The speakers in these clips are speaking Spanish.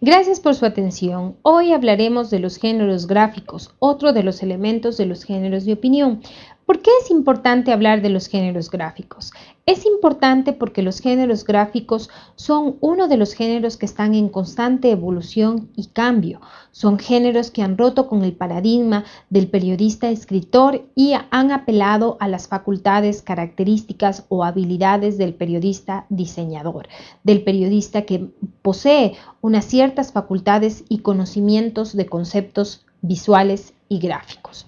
Gracias por su atención. Hoy hablaremos de los géneros gráficos, otro de los elementos de los géneros de opinión. ¿Por qué es importante hablar de los géneros gráficos? Es importante porque los géneros gráficos son uno de los géneros que están en constante evolución y cambio. Son géneros que han roto con el paradigma del periodista escritor y han apelado a las facultades, características o habilidades del periodista diseñador, del periodista que posee unas ciertas facultades y conocimientos de conceptos visuales y gráficos.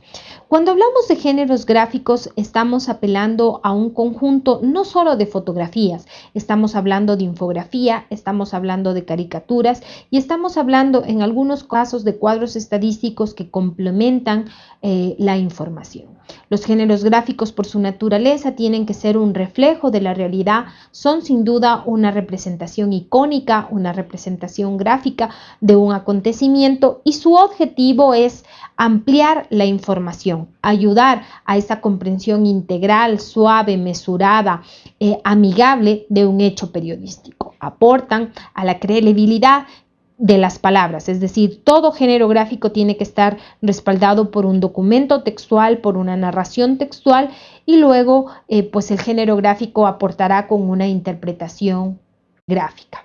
Cuando hablamos de géneros gráficos, estamos apelando a un conjunto no solo de fotografías, estamos hablando de infografía, estamos hablando de caricaturas y estamos hablando en algunos casos de cuadros estadísticos que complementan eh, la información. Los géneros gráficos por su naturaleza tienen que ser un reflejo de la realidad, son sin duda una representación icónica, una representación gráfica de un acontecimiento y su objetivo es ampliar la información, ayudar a esa comprensión integral, suave, mesurada, eh, amigable de un hecho periodístico. Aportan a la credibilidad de las palabras, es decir, todo género gráfico tiene que estar respaldado por un documento textual, por una narración textual y luego eh, pues el género gráfico aportará con una interpretación gráfica.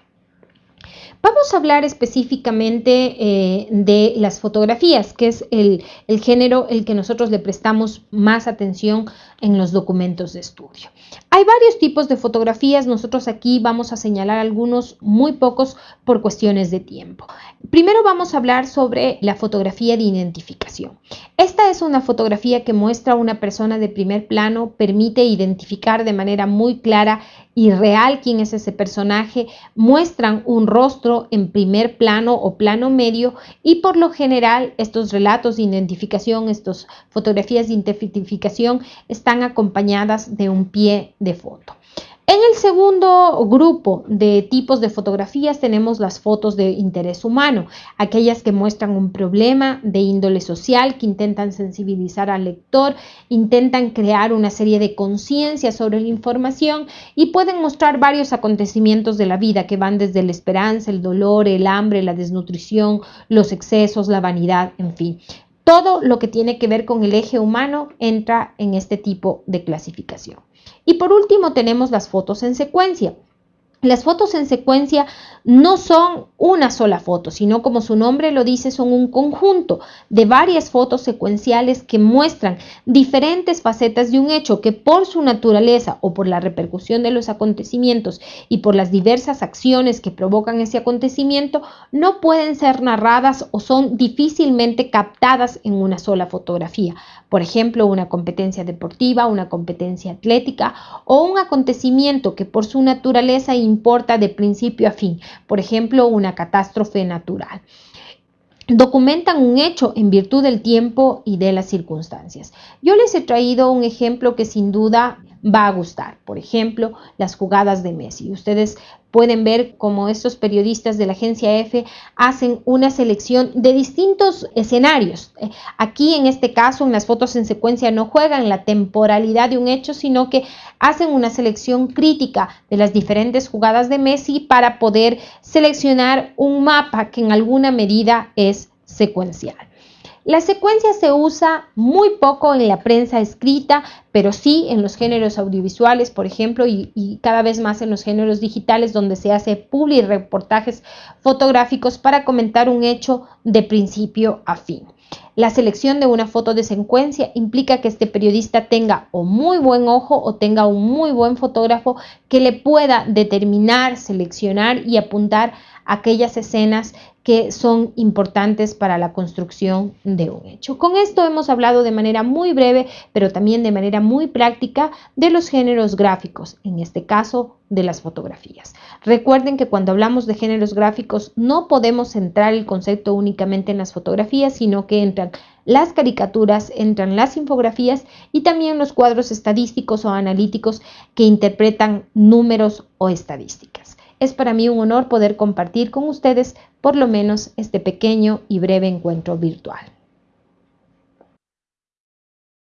Vamos a hablar específicamente eh, de las fotografías, que es el, el, género el que nosotros le prestamos más atención en los documentos de estudio. Hay varios tipos de fotografías, nosotros aquí vamos a señalar algunos, muy pocos por cuestiones de tiempo. Primero vamos a hablar sobre la fotografía de identificación. Esta es una fotografía que muestra a una persona de primer plano, permite identificar de manera muy clara y real quién es ese personaje, muestran un rostro en primer plano o plano medio y por lo general estos relatos de identificación, estas fotografías de identificación están acompañadas de un pie de foto. El segundo grupo de tipos de fotografías tenemos las fotos de interés humano, aquellas que muestran un problema de índole social, que intentan sensibilizar al lector, intentan crear una serie de conciencia sobre la información y pueden mostrar varios acontecimientos de la vida que van desde la esperanza, el dolor, el hambre, la desnutrición, los excesos, la vanidad, en fin. Todo lo que tiene que ver con el eje humano entra en este tipo de clasificación. Y por último tenemos las fotos en secuencia. Las fotos en secuencia no son una sola foto, sino como su nombre lo dice, son un conjunto de varias fotos secuenciales que muestran diferentes facetas de un hecho que por su naturaleza o por la repercusión de los acontecimientos y por las diversas acciones que provocan ese acontecimiento no pueden ser narradas o son difícilmente captadas en una sola fotografía. Por ejemplo, una competencia deportiva, una competencia atlética o un acontecimiento que por su naturaleza importa de principio a fin, por ejemplo, una catástrofe natural documentan un hecho en virtud del tiempo y de las circunstancias. Yo les he traído un ejemplo que sin duda va a gustar. Por ejemplo, las jugadas de Messi. Ustedes pueden ver cómo estos periodistas de la agencia F hacen una selección de distintos escenarios. Eh, aquí en este caso, en las fotos en secuencia no juegan la temporalidad de un hecho, sino que hacen una selección crítica de las diferentes jugadas de Messi para poder seleccionar un mapa que en alguna medida es secuencial. La secuencia se usa muy poco en la prensa escrita, pero sí en los géneros audiovisuales, por ejemplo, y, cada vez más en los géneros digitales, donde se hace publi reportajes fotográficos para comentar un hecho de principio a fin. La selección de una foto de secuencia implica que este periodista tenga o muy buen ojo o tenga un muy buen fotógrafo que le pueda determinar, seleccionar y apuntar aquellas escenas que son importantes para la construcción de un hecho. Con esto hemos hablado de manera muy breve, pero también de manera muy práctica de los géneros gráficos, en este caso de las fotografías. Recuerden que cuando hablamos de géneros gráficos no podemos centrar el concepto únicamente en las fotografías, sino que las caricaturas, entran las infografías y también los cuadros estadísticos o analíticos que interpretan números o estadísticas. Es para mí un honor poder compartir con ustedes por lo menos este pequeño y breve encuentro virtual.